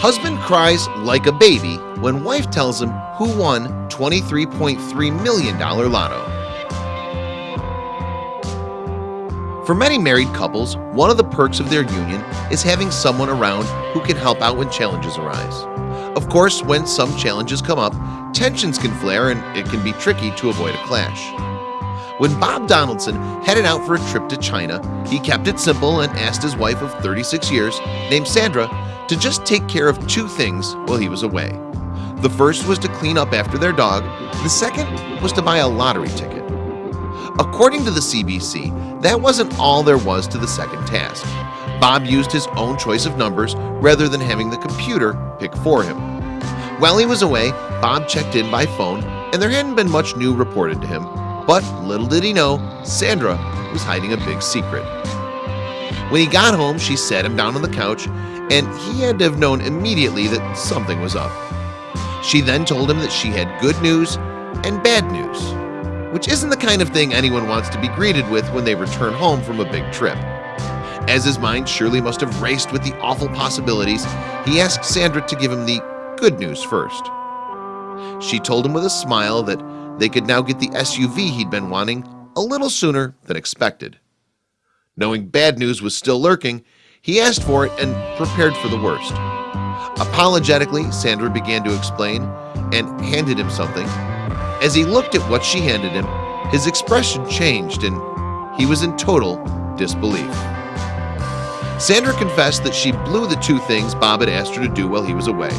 Husband cries like a baby when wife tells him who won $23.3 million lotto. For many married couples, one of the perks of their union is having someone around who can help out when challenges arise. Of course, when some challenges come up, tensions can flare and it can be tricky to avoid a clash. When Bob Donaldson headed out for a trip to China, he kept it simple and asked his wife of 36 years, named Sandra, to just take care of two things while he was away. The first was to clean up after their dog, the second was to buy a lottery ticket. According to the CBC, that wasn't all there was to the second task. Bob used his own choice of numbers rather than having the computer pick for him. While he was away, Bob checked in by phone and there hadn't been much new reported to him, but little did he know, Sandra was hiding a big secret. When he got home, she sat him down on the couch and he had to have known immediately that something was up. She then told him that she had good news and bad news, which isn't the kind of thing anyone wants to be greeted with when they return home from a big trip. As his mind surely must have raced with the awful possibilities, he asked Sandra to give him the good news first. She told him with a smile that they could now get the SUV he'd been wanting a little sooner than expected. Knowing bad news was still lurking, he asked for it and prepared for the worst. Apologetically, Sandra began to explain and handed him something. As he looked at what she handed him, his expression changed and he was in total disbelief. Sandra confessed that she blew the two things Bob had asked her to do while he was away.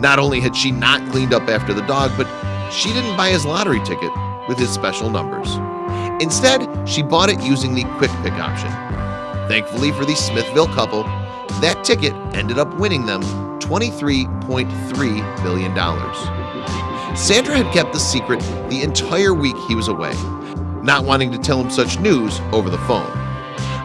Not only had she not cleaned up after the dog, but she didn't buy his lottery ticket with his special numbers. Instead, she bought it using the quick pick option. Thankfully for the Smithville couple, that ticket ended up winning them $23.3 million. Sandra had kept the secret the entire week he was away, not wanting to tell him such news over the phone.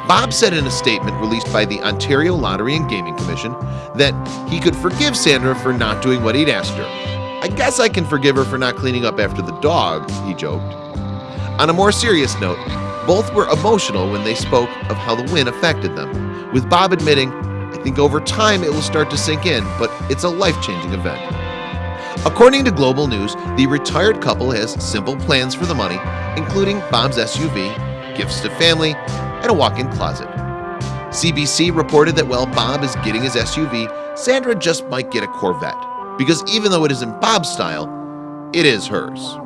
Bob said in a statement released by the Ontario Lottery and Gaming Commission that he could forgive Sandra for not doing what he'd asked her. I guess I can forgive her for not cleaning up after the dog, he joked. On a more serious note, both were emotional when they spoke of how the win affected them, with Bob admitting, I think over time it will start to sink in, but it's a life-changing event. According to Global News, the retired couple has simple plans for the money, including Bob's SUV, gifts to family, and a walk-in closet. CBC reported that while Bob is getting his SUV, Sandra just might get a Corvette, because even though it isn't Bob's style, it is hers.